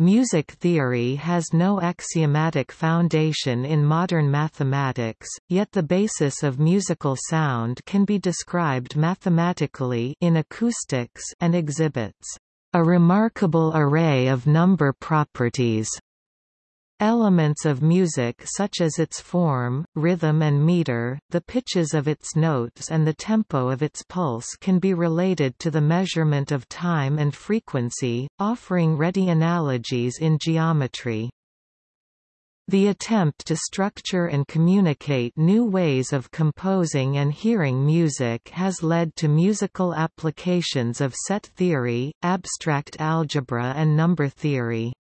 Music theory has no axiomatic foundation in modern mathematics, yet the basis of musical sound can be described mathematically in acoustics and exhibits a remarkable array of number properties. Elements of music such as its form, rhythm and meter, the pitches of its notes and the tempo of its pulse can be related to the measurement of time and frequency, offering ready analogies in geometry. The attempt to structure and communicate new ways of composing and hearing music has led to musical applications of set theory, abstract algebra and number theory.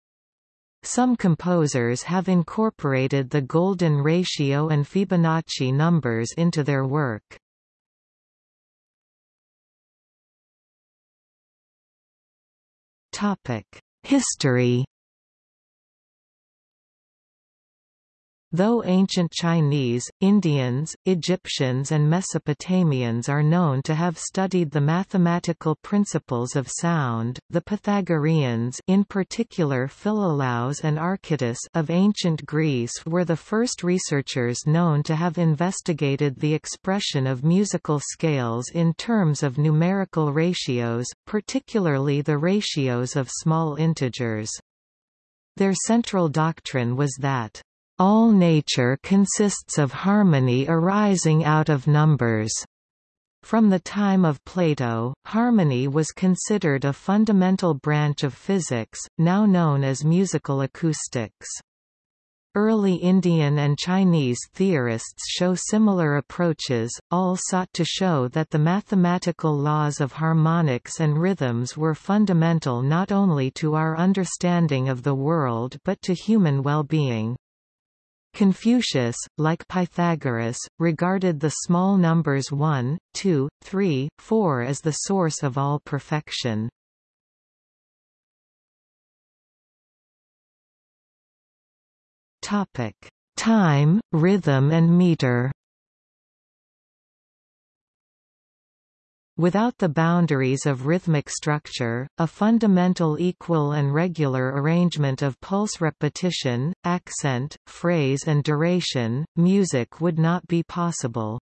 Some composers have incorporated the golden ratio and Fibonacci numbers into their work. History Though ancient Chinese, Indians, Egyptians and Mesopotamians are known to have studied the mathematical principles of sound, the Pythagoreans in particular Philolaus and Archytas of ancient Greece were the first researchers known to have investigated the expression of musical scales in terms of numerical ratios, particularly the ratios of small integers. Their central doctrine was that all nature consists of harmony arising out of numbers. From the time of Plato, harmony was considered a fundamental branch of physics, now known as musical acoustics. Early Indian and Chinese theorists show similar approaches, all sought to show that the mathematical laws of harmonics and rhythms were fundamental not only to our understanding of the world but to human well-being. Confucius, like Pythagoras, regarded the small numbers 1, 2, 3, 4 as the source of all perfection. Topic: Time, rhythm and meter Without the boundaries of rhythmic structure, a fundamental equal and regular arrangement of pulse repetition, accent, phrase and duration, music would not be possible.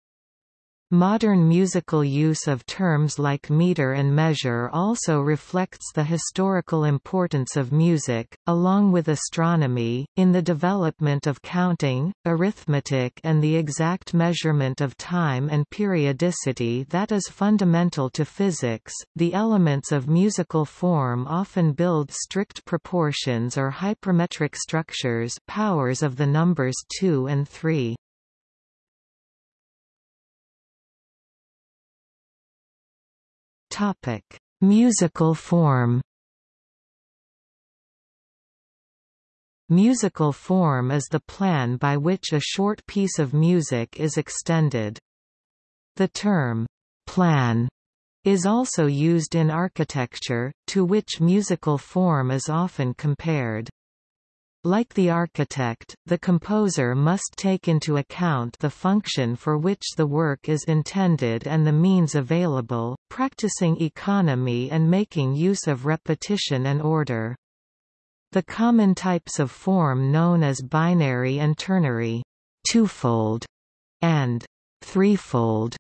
Modern musical use of terms like meter and measure also reflects the historical importance of music, along with astronomy, in the development of counting, arithmetic and the exact measurement of time and periodicity that is fundamental to physics. The elements of musical form often build strict proportions or hypermetric structures powers of the numbers 2 and 3. Topic: Musical form. Musical form is the plan by which a short piece of music is extended. The term plan is also used in architecture, to which musical form is often compared. Like the architect, the composer must take into account the function for which the work is intended and the means available, practicing economy and making use of repetition and order. The common types of form known as binary and ternary twofold, and threefold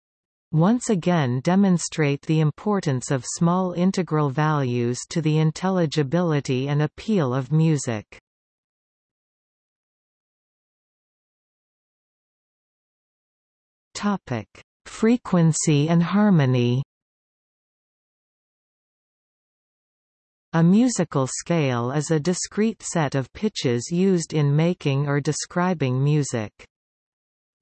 once again demonstrate the importance of small integral values to the intelligibility and appeal of music. Topic: Frequency and harmony. A musical scale is a discrete set of pitches used in making or describing music.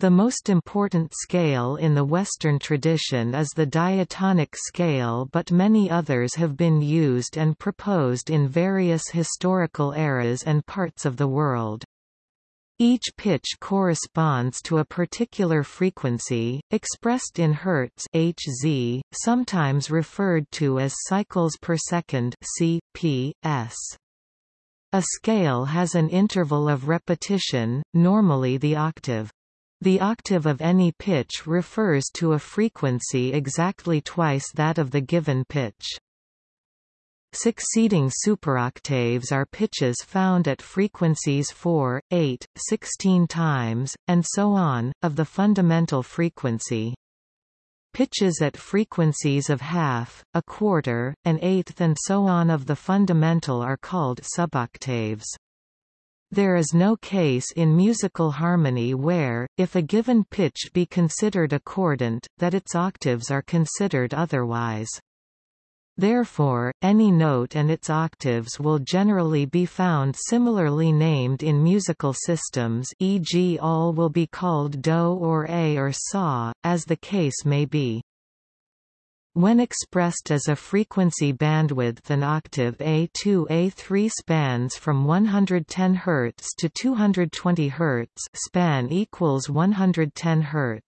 The most important scale in the Western tradition is the diatonic scale but many others have been used and proposed in various historical eras and parts of the world. Each pitch corresponds to a particular frequency, expressed in hertz Hz, sometimes referred to as cycles per second CPS. A scale has an interval of repetition, normally the octave. The octave of any pitch refers to a frequency exactly twice that of the given pitch. Succeeding superoctaves are pitches found at frequencies 4, 8, 16 times, and so on, of the fundamental frequency. Pitches at frequencies of half, a quarter, an eighth and so on of the fundamental are called suboctaves. There is no case in musical harmony where, if a given pitch be considered accordant, that its octaves are considered otherwise. Therefore, any note and its octaves will generally be found similarly named in musical systems e.g. all will be called do or a or sa, as the case may be. When expressed as a frequency bandwidth an octave A2-A3 spans from 110 Hz to 220 Hz span equals 110 Hz.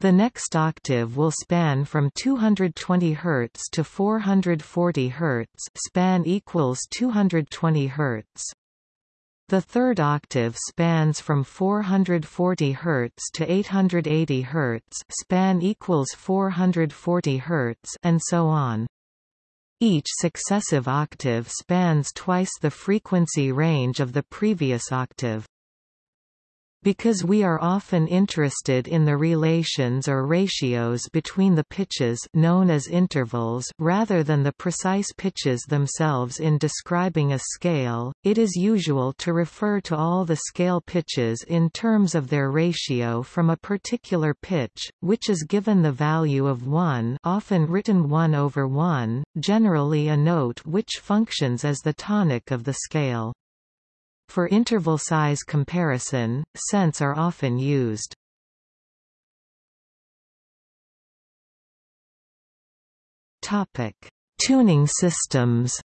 The next octave will span from 220 Hz to 440 Hz span equals 220 Hz. The third octave spans from 440 Hz to 880 Hz span equals 440 Hz and so on. Each successive octave spans twice the frequency range of the previous octave. Because we are often interested in the relations or ratios between the pitches known as intervals rather than the precise pitches themselves in describing a scale, it is usual to refer to all the scale pitches in terms of their ratio from a particular pitch, which is given the value of 1 often written 1 over 1, generally a note which functions as the tonic of the scale. For interval size comparison, cents are often used. Topic: Tuning systems.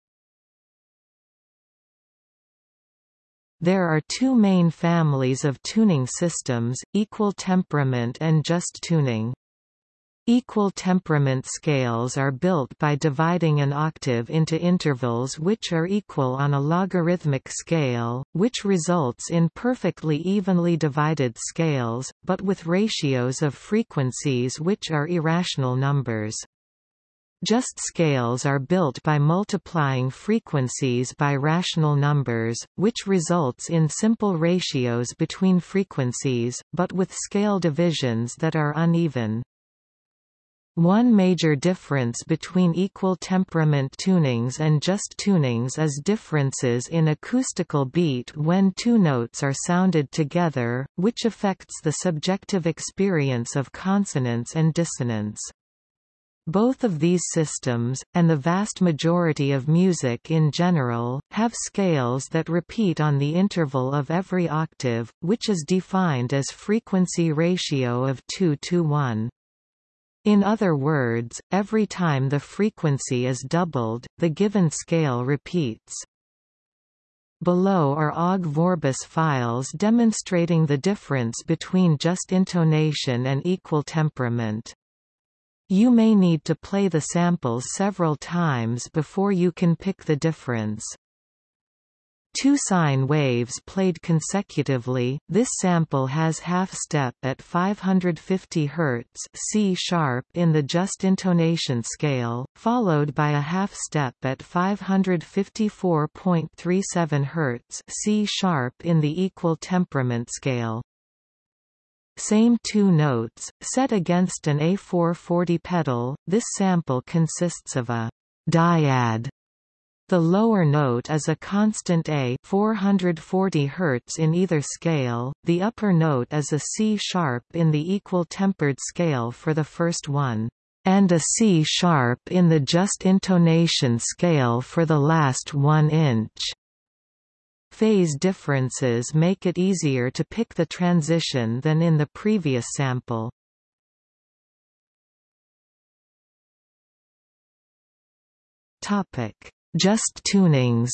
There are two main families of tuning systems, equal temperament and just tuning. Equal temperament scales are built by dividing an octave into intervals which are equal on a logarithmic scale, which results in perfectly evenly divided scales, but with ratios of frequencies which are irrational numbers. Just scales are built by multiplying frequencies by rational numbers, which results in simple ratios between frequencies, but with scale divisions that are uneven. One major difference between equal temperament tunings and just tunings is differences in acoustical beat when two notes are sounded together, which affects the subjective experience of consonance and dissonance. Both of these systems, and the vast majority of music in general, have scales that repeat on the interval of every octave, which is defined as frequency ratio of 2 to 1. In other words, every time the frequency is doubled, the given scale repeats. Below are Ogg Vorbis files demonstrating the difference between just intonation and equal temperament. You may need to play the samples several times before you can pick the difference. Two sine waves played consecutively, this sample has half-step at 550 Hz C sharp in the just intonation scale, followed by a half-step at 554.37 Hz C sharp in the equal temperament scale. Same two notes, set against an A440 pedal, this sample consists of a dyad the lower note is a constant A 440 Hz in either scale, the upper note is a C-sharp in the equal tempered scale for the first one, and a C-sharp in the just intonation scale for the last one inch. Phase differences make it easier to pick the transition than in the previous sample. Topic just tunings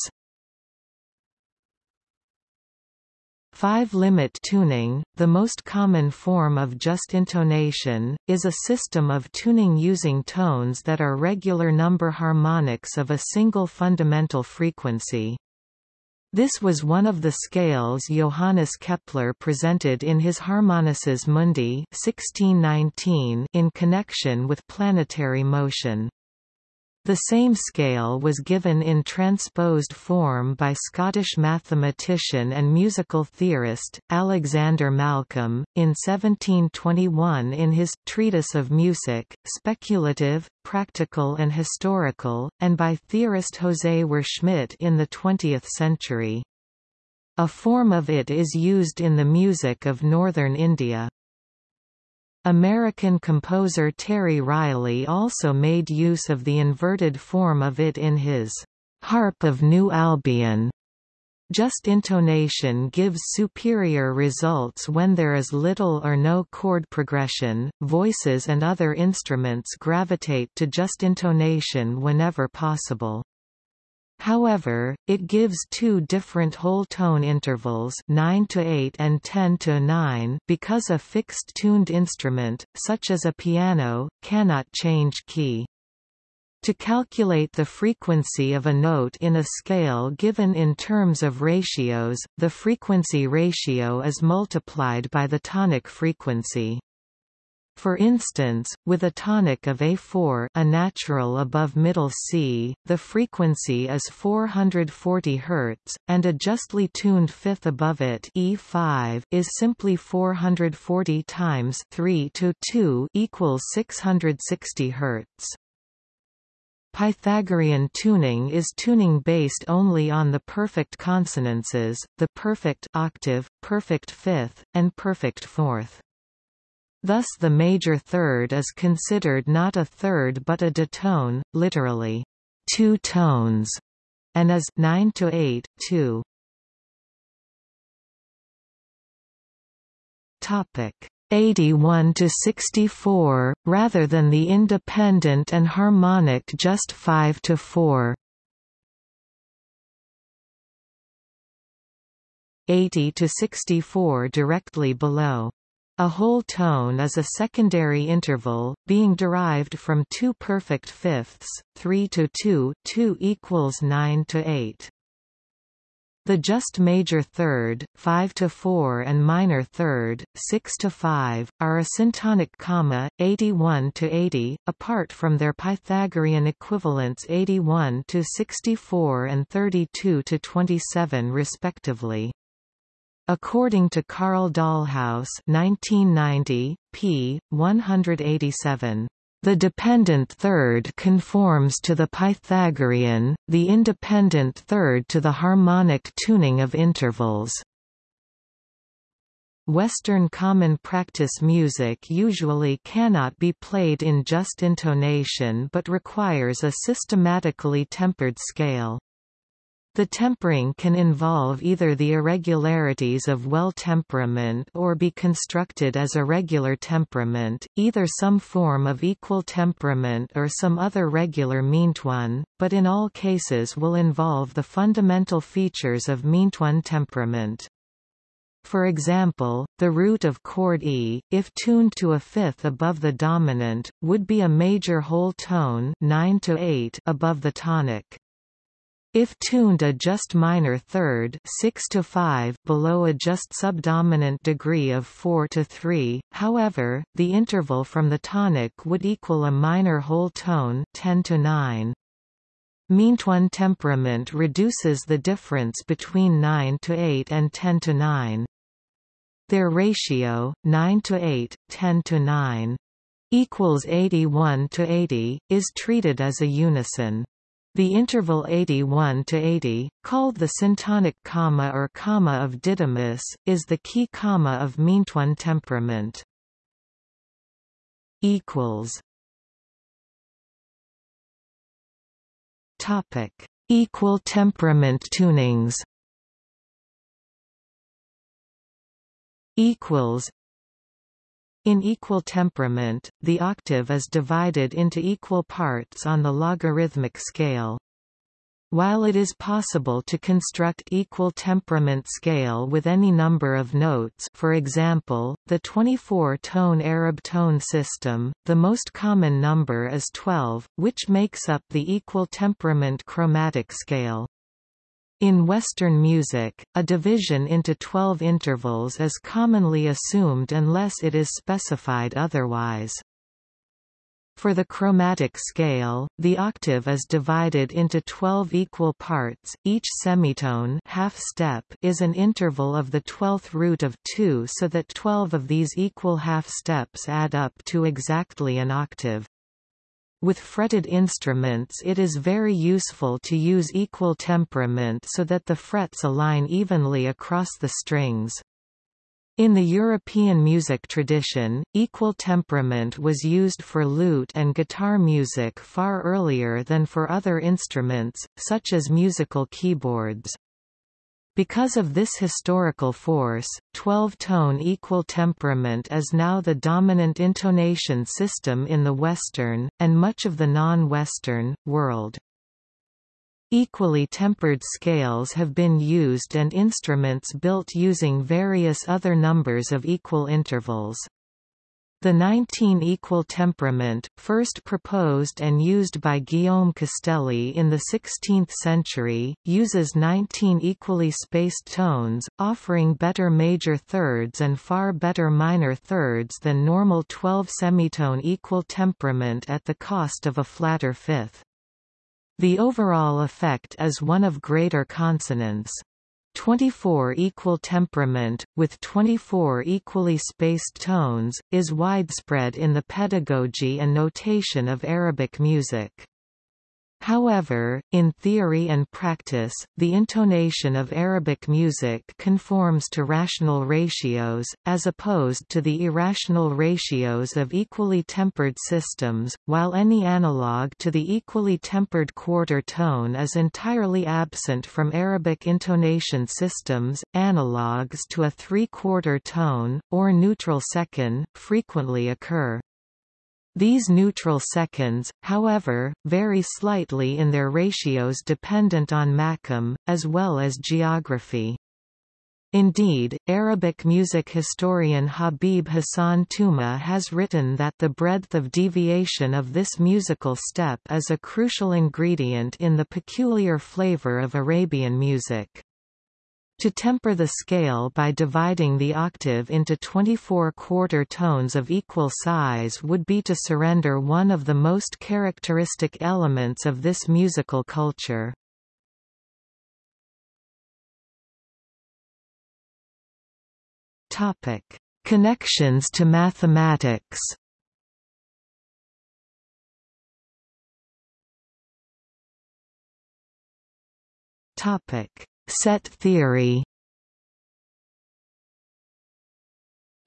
Five-limit tuning, the most common form of just intonation, is a system of tuning using tones that are regular number harmonics of a single fundamental frequency. This was one of the scales Johannes Kepler presented in his Harmonices Mundi 1619 in connection with planetary motion. The same scale was given in transposed form by Scottish mathematician and musical theorist, Alexander Malcolm, in 1721 in his Treatise of Music, Speculative, Practical and Historical, and by theorist José Schmidt in the 20th century. A form of it is used in the music of northern India. American composer Terry Riley also made use of the inverted form of it in his Harp of New Albion. Just intonation gives superior results when there is little or no chord progression. Voices and other instruments gravitate to just intonation whenever possible. However, it gives two different whole tone intervals 9 to 8 and 10 to 9 because a fixed tuned instrument, such as a piano, cannot change key. To calculate the frequency of a note in a scale given in terms of ratios, the frequency ratio is multiplied by the tonic frequency. For instance, with a tonic of A4 a natural above middle C, the frequency is 440 Hz, and a justly tuned fifth above it E5 is simply 440 times 3 to 2 equals 660 Hz. Pythagorean tuning is tuning based only on the perfect consonances, the perfect octave, perfect fifth, and perfect fourth. Thus the major third is considered not a third but a ditone, literally, two tones, and is 9 to 8, 2. Topic 81 to 64, rather than the independent and harmonic just 5 to 4. 80 to 64 directly below. A whole tone is a secondary interval, being derived from two perfect fifths, 3 to 2 2 equals 9 to 8. The just major third, 5 to 4 and minor third, 6 to 5, are a syntonic comma, 81 to 80, apart from their Pythagorean equivalents 81 to 64 and 32 to 27 respectively. According to Carl Dahlhaus 1990, p. 187, the dependent third conforms to the Pythagorean, the independent third to the harmonic tuning of intervals. Western common practice music usually cannot be played in just intonation but requires a systematically tempered scale. The tempering can involve either the irregularities of well temperament or be constructed as a regular temperament, either some form of equal temperament or some other regular meantone, but in all cases will involve the fundamental features of meantone temperament. For example, the root of chord E, if tuned to a fifth above the dominant, would be a major whole tone 9 to 8 above the tonic. If tuned a just minor third 6 to 5 below a just subdominant degree of 4 to 3, however, the interval from the tonic would equal a minor whole tone 10 to 9. Meantone temperament reduces the difference between 9 to 8 and 10 to 9. Their ratio, 9 to 8, 10 to 9, equals 81 to 80, is treated as a unison. The interval 81 to 80, called the syntonic comma or comma of Didymus, is the key comma of meantone temperament. Equals. Topic: Equal temperament tunings. Equals in equal temperament, the octave is divided into equal parts on the logarithmic scale. While it is possible to construct equal temperament scale with any number of notes for example, the 24-tone Arab tone system, the most common number is 12, which makes up the equal temperament chromatic scale. In Western music, a division into 12 intervals is commonly assumed unless it is specified otherwise. For the chromatic scale, the octave is divided into 12 equal parts, each semitone half step is an interval of the twelfth root of 2 so that 12 of these equal half steps add up to exactly an octave. With fretted instruments it is very useful to use equal temperament so that the frets align evenly across the strings. In the European music tradition, equal temperament was used for lute and guitar music far earlier than for other instruments, such as musical keyboards. Because of this historical force, 12-tone equal temperament is now the dominant intonation system in the Western, and much of the non-Western, world. Equally tempered scales have been used and instruments built using various other numbers of equal intervals. The 19 equal temperament, first proposed and used by Guillaume Costeley in the 16th century, uses 19 equally spaced tones, offering better major thirds and far better minor thirds than normal 12 semitone equal temperament at the cost of a flatter fifth. The overall effect is one of greater consonance. 24 equal temperament, with 24 equally spaced tones, is widespread in the pedagogy and notation of Arabic music. However, in theory and practice, the intonation of Arabic music conforms to rational ratios, as opposed to the irrational ratios of equally tempered systems, while any analog to the equally tempered quarter tone is entirely absent from Arabic intonation systems. Analogues to a three-quarter tone, or neutral second, frequently occur. These neutral seconds, however, vary slightly in their ratios dependent on makam, as well as geography. Indeed, Arabic music historian Habib Hassan Touma has written that the breadth of deviation of this musical step is a crucial ingredient in the peculiar flavor of Arabian music. To temper the scale by dividing the octave into 24 quarter tones of equal size would be to surrender one of the most characteristic elements of this musical culture. Topic: Connections to mathematics. Topic: Set theory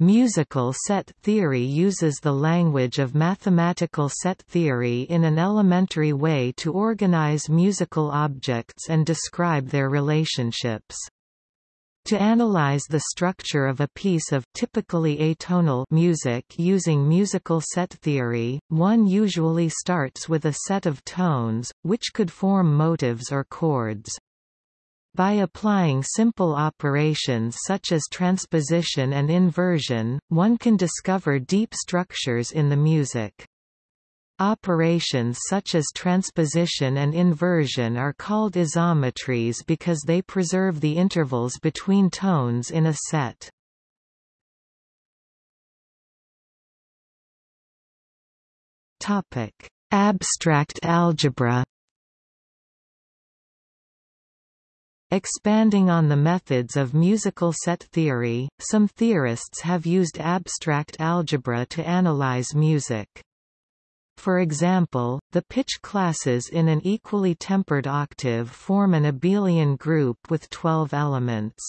Musical set theory uses the language of mathematical set theory in an elementary way to organize musical objects and describe their relationships. To analyze the structure of a piece of typically atonal music using musical set theory, one usually starts with a set of tones, which could form motives or chords. By applying simple operations such as transposition and inversion, one can discover deep structures in the music. Operations such as transposition and inversion are called isometries because they preserve the intervals between tones in a set. Abstract algebra Expanding on the methods of musical set theory, some theorists have used abstract algebra to analyze music. For example, the pitch classes in an equally tempered octave form an abelian group with 12 elements.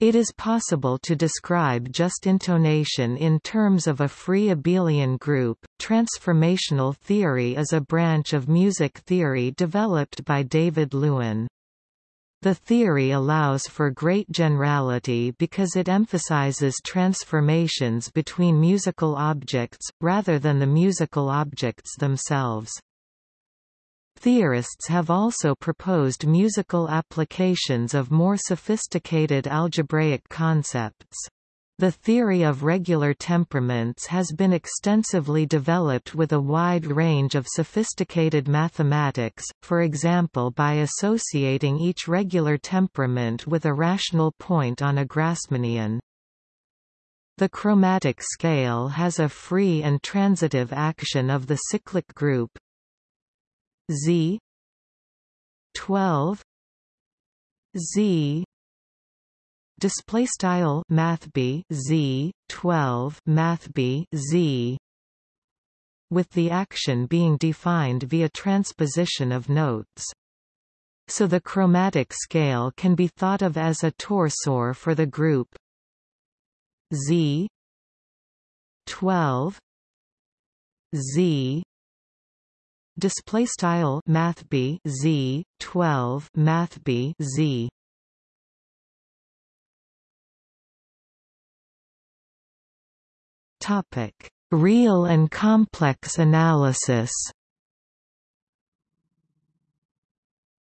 It is possible to describe just intonation in terms of a free abelian group. Transformational theory is a branch of music theory developed by David Lewin. The theory allows for great generality because it emphasizes transformations between musical objects, rather than the musical objects themselves. Theorists have also proposed musical applications of more sophisticated algebraic concepts. The theory of regular temperaments has been extensively developed with a wide range of sophisticated mathematics, for example by associating each regular temperament with a rational point on a Grassmannian. The chromatic scale has a free and transitive action of the cyclic group Z 12 Z display style mathb Z 12 mathb Z. With the action being defined via transposition of notes. So the chromatic scale can be thought of as a torsor for the group. Z. 12 Z. Display style mathb Z 12 mathb Z topic. Real and complex analysis.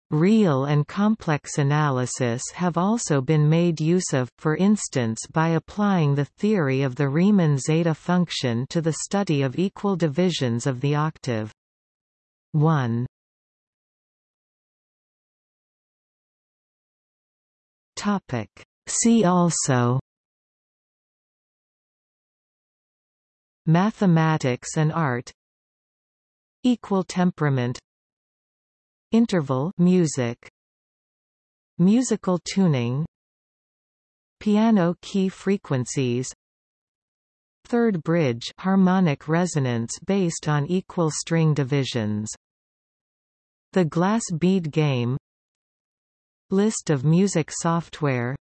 Real and complex analysis have also been made use of, for instance by applying the theory of the Riemann zeta function to the study of equal divisions of the octave. 1 See also Mathematics and art Equal temperament Interval music Musical tuning Piano key frequencies Third bridge harmonic resonance based on equal string divisions The glass bead game List of music software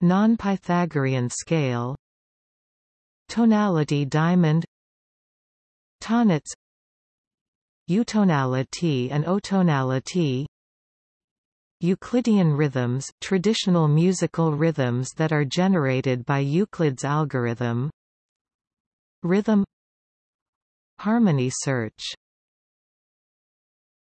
Non-Pythagorean scale Tonality diamond Tonnetz Utonality and otonality Euclidean rhythms traditional musical rhythms that are generated by Euclid's algorithm Rhythm Harmony search